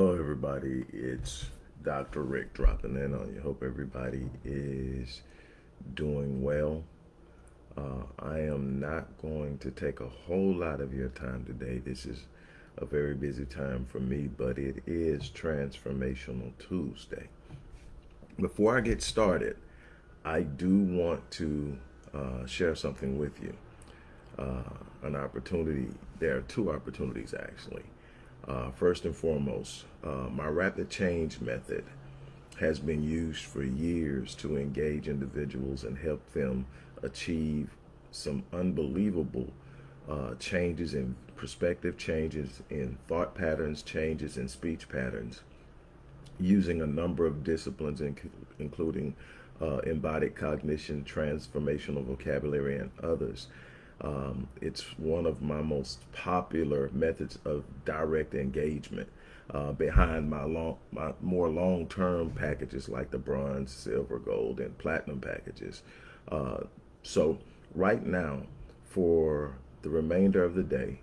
Hello, everybody. It's Dr. Rick dropping in on you. Hope everybody is doing well. Uh, I am not going to take a whole lot of your time today. This is a very busy time for me, but it is Transformational Tuesday. Before I get started, I do want to uh, share something with you. Uh, an opportunity. There are two opportunities, actually. Uh, first and foremost, uh, my rapid change method has been used for years to engage individuals and help them achieve some unbelievable uh, changes in perspective, changes in thought patterns, changes in speech patterns, using a number of disciplines, including uh, embodied cognition, transformational vocabulary, and others. Um, it's one of my most popular methods of direct engagement uh, behind my long, my more long-term packages like the bronze, silver, gold, and platinum packages. Uh, so right now, for the remainder of the day,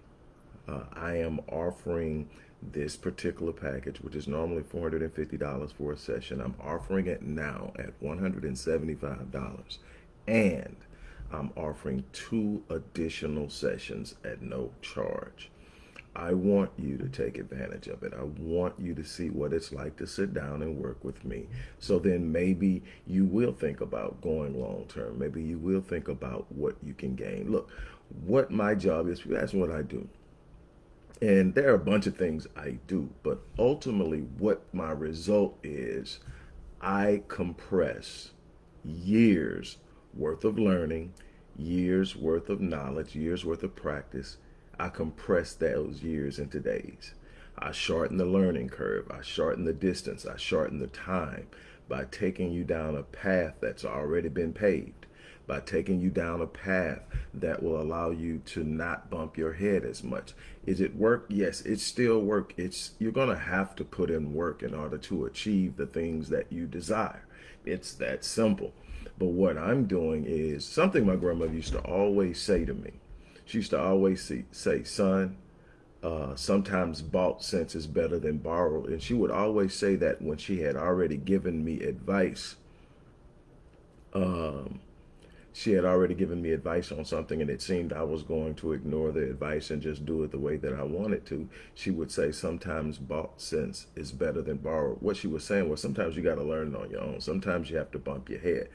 uh, I am offering this particular package, which is normally $450 for a session. I'm offering it now at $175. And I'm offering two additional sessions at no charge. I want you to take advantage of it. I want you to see what it's like to sit down and work with me. So then maybe you will think about going long term. Maybe you will think about what you can gain. Look, what my job is, that's what I do. And there are a bunch of things I do, but ultimately what my result is, I compress years worth of learning, years worth of knowledge, years worth of practice. I compress those years into days. I shorten the learning curve. I shorten the distance. I shorten the time by taking you down a path that's already been paved, by taking you down a path that will allow you to not bump your head as much. Is it work? Yes, it's still work. It's You're going to have to put in work in order to achieve the things that you desire. It's that simple. But what I'm doing is something my grandmother used to always say to me. She used to always say, say son, uh, sometimes bought sense is better than borrowed. And she would always say that when she had already given me advice. Um, she had already given me advice on something and it seemed I was going to ignore the advice and just do it the way that I wanted to, she would say sometimes bought sense is better than borrowed. What she was saying was sometimes you got to learn it on your own. Sometimes you have to bump your head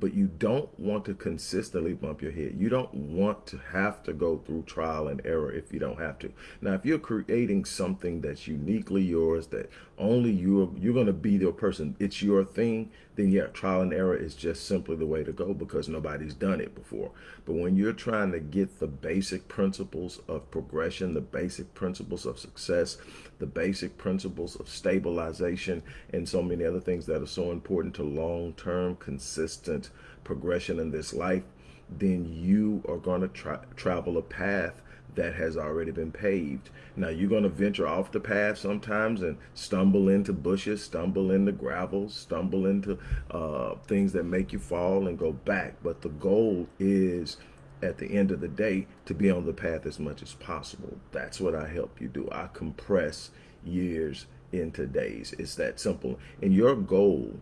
but you don't want to consistently bump your head. You don't want to have to go through trial and error if you don't have to. Now, if you're creating something that's uniquely yours, that only you're, you're going to be the person, it's your thing, then yeah, trial and error is just simply the way to go because nobody's done it before. But when you're trying to get the basic principles of progression, the basic principles of success, the basic principles of stabilization, and so many other things that are so important to long-term, consistent progression in this life, then you are going to tra travel a path that has already been paved. Now you're going to venture off the path sometimes and stumble into bushes, stumble into gravel, stumble into uh, things that make you fall and go back. But the goal is at the end of the day to be on the path as much as possible. That's what I help you do. I compress years into days. It's that simple. And your goal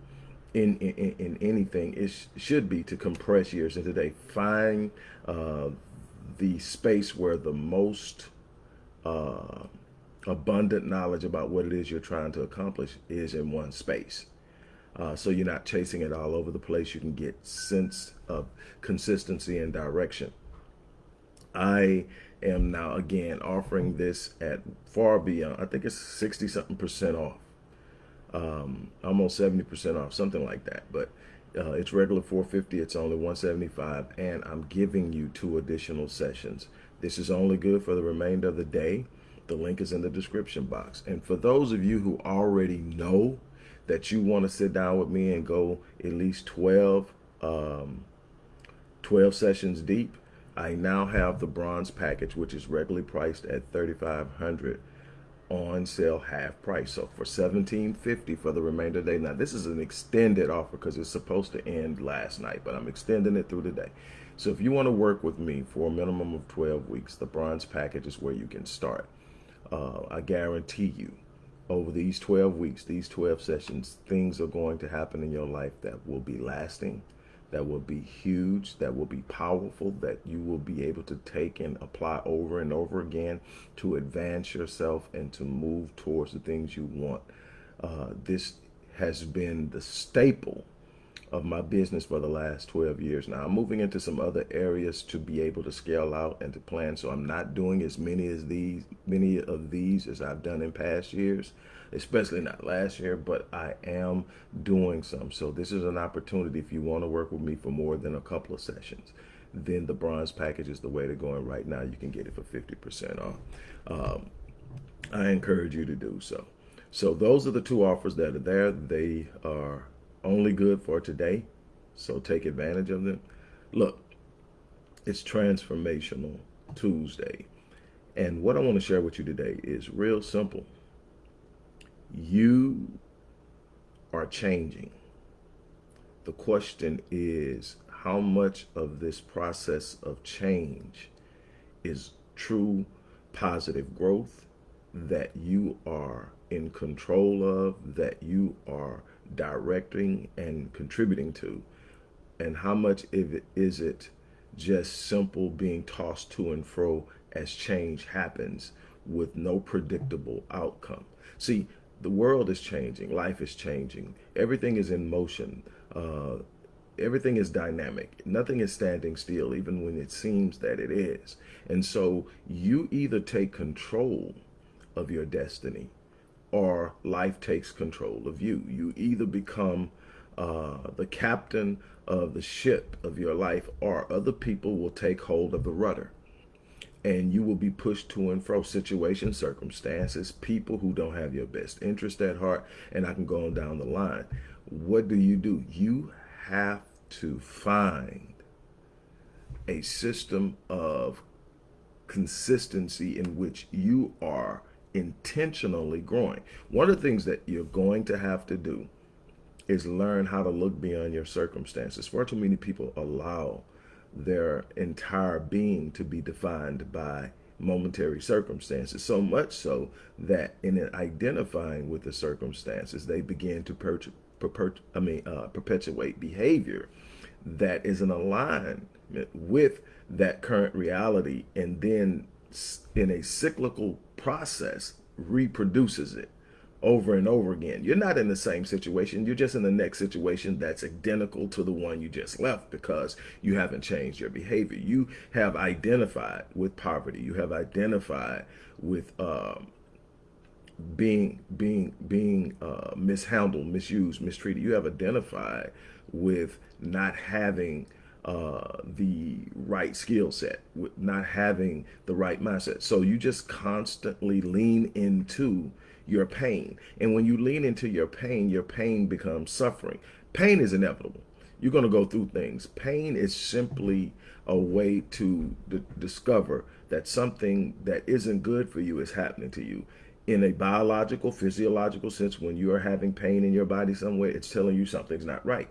in, in, in anything is should be to compress years into day. Find uh, the space where the most uh, abundant knowledge about what it is you're trying to accomplish is in one space. Uh, so you're not chasing it all over the place. You can get sense of consistency and direction. I am now again offering this at far beyond, I think it's 60 something percent off. Um, almost 70% off, something like that. But uh, it's regular 450 it's only 175 and i'm giving you two additional sessions. This is only good for the remainder of the day. The link is in the description box. And for those of you who already know that you want to sit down with me and go at least 12 um, 12 sessions deep i now have the bronze package which is regularly priced at 3500 on sale half price. So for $17.50 for the remainder of the day. Now this is an extended offer because it's supposed to end last night, but I'm extending it through the day. So if you want to work with me for a minimum of 12 weeks, the bronze package is where you can start. Uh, I guarantee you over these 12 weeks, these 12 sessions, things are going to happen in your life that will be lasting, that will be huge, that will be powerful, that you will be able to take and apply over and over again to advance yourself and to move towards the things you want. Uh, this has been the staple of my business for the last 12 years. Now I'm moving into some other areas to be able to scale out and to plan. So I'm not doing as many as these, many of these as I've done in past years, especially not last year, but I am doing some. So this is an opportunity if you want to work with me for more than a couple of sessions then the bronze package is the way to go. And right now you can get it for 50% off. Um, I encourage you to do so. So those are the two offers that are there. They are only good for today. So take advantage of them. Look, it's Transformational Tuesday. And what I want to share with you today is real simple. You are changing. The question is how much of this process of change is true positive growth that you are in control of, that you are directing and contributing to, and how much if it, is it just simple being tossed to and fro as change happens with no predictable outcome. See, the world is changing, life is changing, everything is in motion. Uh, everything is dynamic. Nothing is standing still, even when it seems that it is. And so you either take control of your destiny or life takes control of you. You either become uh, the captain of the ship of your life or other people will take hold of the rudder and you will be pushed to and fro situations, circumstances, people who don't have your best interest at heart, and I can go on down the line. What do you do? You have to find a system of consistency in which you are intentionally growing. One of the things that you're going to have to do is learn how to look beyond your circumstances. Far too many people allow their entire being to be defined by momentary circumstances, so much so that in identifying with the circumstances, they begin to per per I mean, uh, perpetuate behavior that is in alignment with that current reality and then in a cyclical process reproduces it over and over again. You're not in the same situation. You're just in the next situation that's identical to the one you just left because you haven't changed your behavior. You have identified with poverty. You have identified with um, being being being uh, mishandled, misused, mistreated. You have identified with not having uh, the right skill set, with not having the right mindset. So you just constantly lean into your pain. And when you lean into your pain, your pain becomes suffering. Pain is inevitable. You're going to go through things. Pain is simply a way to discover that something that isn't good for you is happening to you. In a biological, physiological sense, when you are having pain in your body somewhere, it's telling you something's not right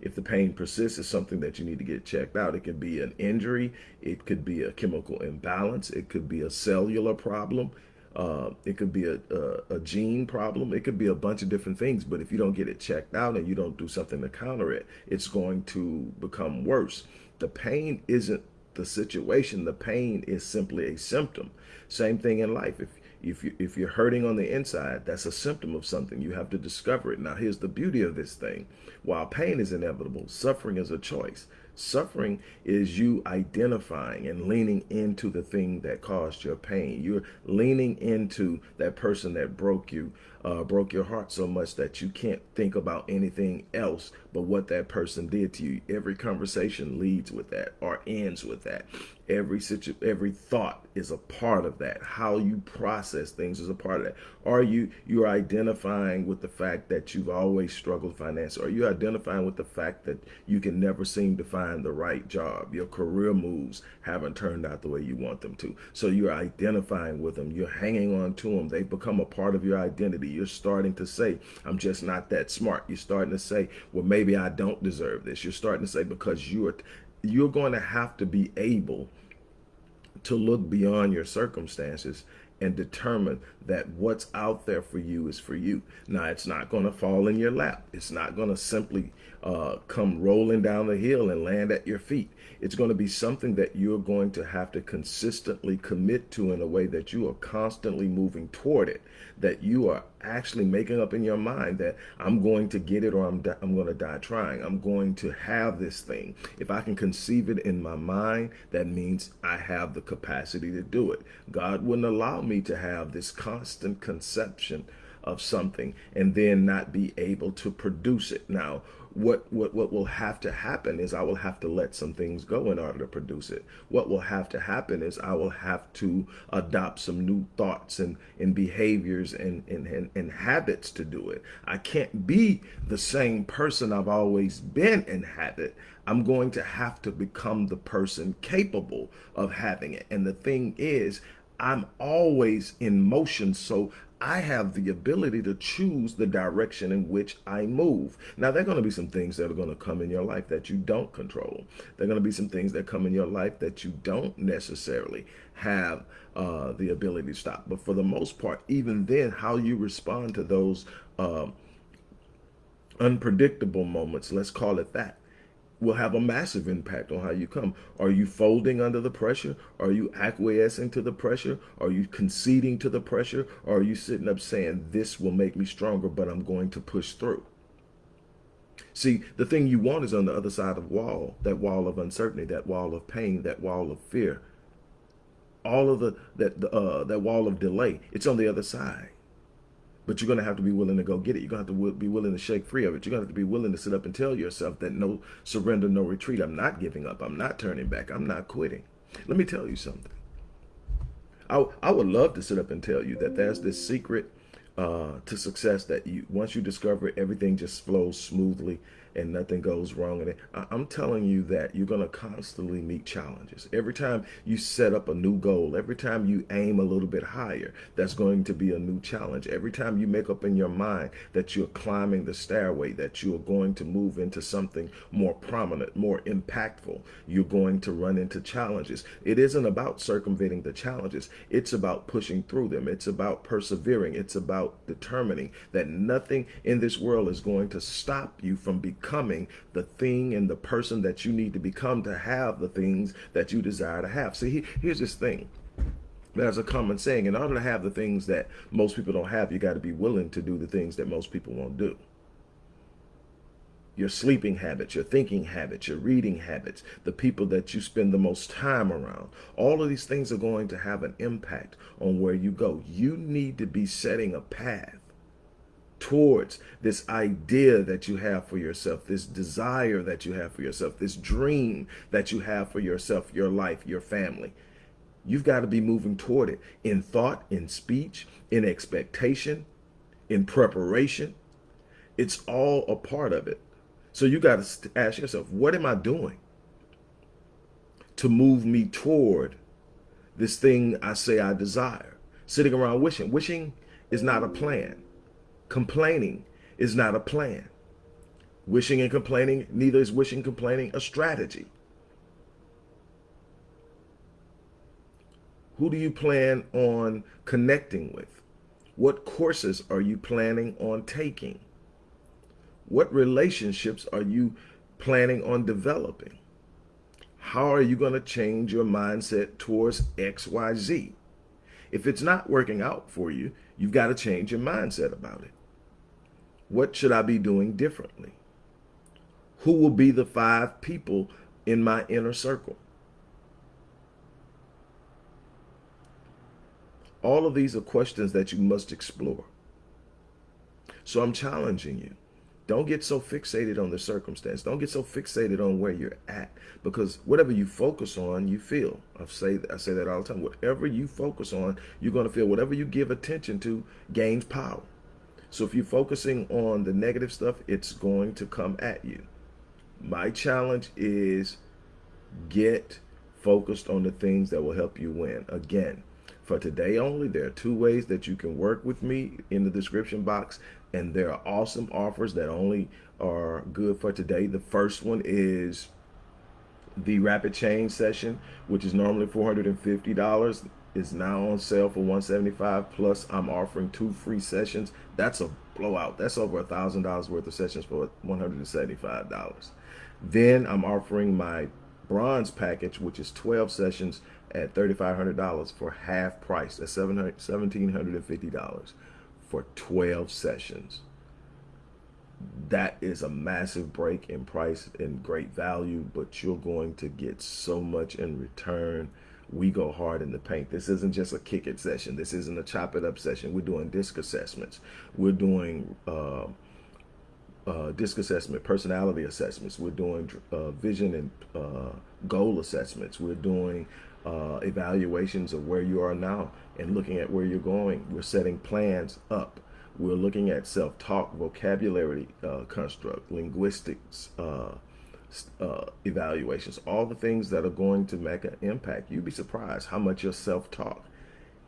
if the pain persists, it's something that you need to get checked out. It could be an injury. It could be a chemical imbalance. It could be a cellular problem. Uh, it could be a, a, a, gene problem. It could be a bunch of different things. But if you don't get it checked out and you don't do something to counter it, it's going to become worse. The pain isn't the situation. The pain is simply a symptom. Same thing in life. If if you if you're hurting on the inside, that's a symptom of something. You have to discover it. Now, here's the beauty of this thing. While pain is inevitable, suffering is a choice. Suffering is you identifying and leaning into the thing that caused your pain. You're leaning into that person that broke you, uh, broke your heart so much that you can't think about anything else but what that person did to you. Every conversation leads with that or ends with that. Every situ every thought is a part of that. How you process things is a part of that. Are you you're identifying with the fact that you've always struggled financially? Are you identifying with the fact that you can never seem to find the right job? Your career moves haven't turned out the way you want them to. So you're identifying with them. You're hanging on to them. They've become a part of your identity. You're starting to say, I'm just not that smart. You're starting to say, well, maybe I don't deserve this. You're starting to say because you're you're going to have to be able to look beyond your circumstances and determine that what's out there for you is for you. Now, it's not going to fall in your lap. It's not going to simply uh, come rolling down the hill and land at your feet. It's going to be something that you're going to have to consistently commit to in a way that you are constantly moving toward it, that you are actually making up in your mind that I'm going to get it or I'm, I'm going to die trying. I'm going to have this thing. If I can conceive it in my mind, that means I have the capacity to do it. God wouldn't allow me to have this constant conception of something and then not be able to produce it. Now, what, what, what will have to happen is I will have to let some things go in order to produce it. What will have to happen is I will have to adopt some new thoughts and, and behaviors and, and, and, and habits to do it. I can't be the same person I've always been in habit. I'm going to have to become the person capable of having it. And the thing is, I'm always in motion, so I have the ability to choose the direction in which I move. Now, there are going to be some things that are going to come in your life that you don't control. There are going to be some things that come in your life that you don't necessarily have uh, the ability to stop. But for the most part, even then, how you respond to those uh, unpredictable moments, let's call it that, will have a massive impact on how you come. Are you folding under the pressure? Are you acquiescing to the pressure? Are you conceding to the pressure? Or are you sitting up saying, this will make me stronger, but I'm going to push through? See, the thing you want is on the other side of wall, that wall of uncertainty, that wall of pain, that wall of fear. All of the, that, uh, that wall of delay, it's on the other side. But you're going to have to be willing to go get it. You're going to have to be willing to shake free of it. You're going to have to be willing to sit up and tell yourself that no surrender, no retreat. I'm not giving up. I'm not turning back. I'm not quitting. Let me tell you something. I, I would love to sit up and tell you that there's this secret uh, to success that you once you discover it, everything just flows smoothly and nothing goes wrong in it. I'm telling you that you're going to constantly meet challenges. Every time you set up a new goal, every time you aim a little bit higher, that's going to be a new challenge. Every time you make up in your mind that you're climbing the stairway, that you are going to move into something more prominent, more impactful, you're going to run into challenges. It isn't about circumventing the challenges. It's about pushing through them. It's about persevering. It's about determining that nothing in this world is going to stop you from becoming becoming the thing and the person that you need to become to have the things that you desire to have. See, here's this thing. There's a common saying, in order to have the things that most people don't have, you got to be willing to do the things that most people won't do. Your sleeping habits, your thinking habits, your reading habits, the people that you spend the most time around. All of these things are going to have an impact on where you go. You need to be setting a path towards this idea that you have for yourself, this desire that you have for yourself, this dream that you have for yourself, your life, your family. You've got to be moving toward it in thought, in speech, in expectation, in preparation. It's all a part of it. So you got to ask yourself, what am I doing to move me toward this thing I say I desire? Sitting around wishing. Wishing is not a plan. Complaining is not a plan. Wishing and complaining, neither is wishing complaining a strategy. Who do you plan on connecting with? What courses are you planning on taking? What relationships are you planning on developing? How are you going to change your mindset towards XYZ? If it's not working out for you, you've got to change your mindset about it. What should I be doing differently? Who will be the five people in my inner circle? All of these are questions that you must explore. So I'm challenging you. Don't get so fixated on the circumstance. Don't get so fixated on where you're at because whatever you focus on, you feel. I say I say that all the time. Whatever you focus on, you're going to feel. Whatever you give attention to gains power. So if you're focusing on the negative stuff, it's going to come at you. My challenge is get focused on the things that will help you win. Again, for today only, there are two ways that you can work with me in the description box. And there are awesome offers that only are good for today. The first one is The rapid change session, which is normally $450, is now on sale for 175 plus I'm offering two free sessions. That's a blowout. That's over a thousand dollars worth of sessions for $175. Then I'm offering my bronze package, which is 12 sessions at $3,500 for half price. That's $1,750 for 12 sessions. That is a massive break in price and great value, but you're going to get so much in return. We go hard in the paint. This isn't just a kick it session. This isn't a chop it up session. We're doing disc assessments. We're doing uh, uh, disc assessment, personality assessments. We're doing uh, vision and uh, goal assessments. We're doing uh, evaluations of where you are now and looking at where you're going. We're setting plans up. We're looking at self-talk, vocabulary uh, construct, linguistics, uh, evaluations, all the things that are going to make an impact. You'd be surprised how much your self-talk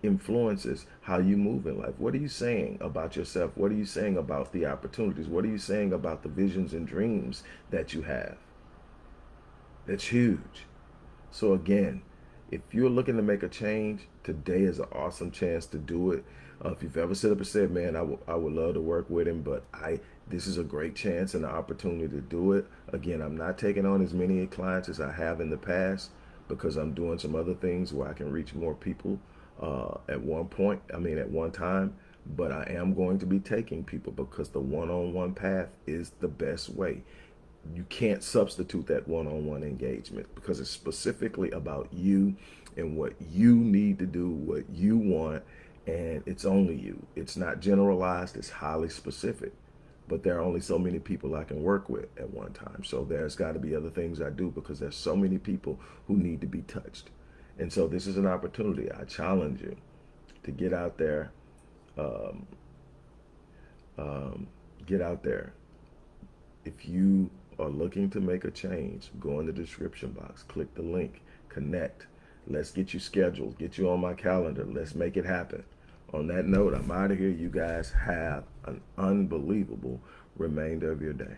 influences how you move in life. What are you saying about yourself? What are you saying about the opportunities? What are you saying about the visions and dreams that you have? That's huge. So again, if you're looking to make a change, today is an awesome chance to do it. Uh, if you've ever sit up and said, man, I, I would love to work with him, but I this is a great chance and an opportunity to do it. Again, I'm not taking on as many clients as I have in the past because I'm doing some other things where I can reach more people uh, at one point, I mean, at one time, but I am going to be taking people because the one-on-one path is the best way. You can't substitute that one-on-one -on -one engagement because it's specifically about you and what you need to do, what you want, and it's only you. It's not generalized, it's highly specific but there are only so many people I can work with at one time. So there's got to be other things I do because there's so many people who need to be touched. And so this is an opportunity. I challenge you to get out there, um, um, get out there. If you are looking to make a change, go in the description box, click the link, connect. Let's get you scheduled, get you on my calendar. Let's make it happen. On that note, I'm out of here. You guys have an unbelievable remainder of your day.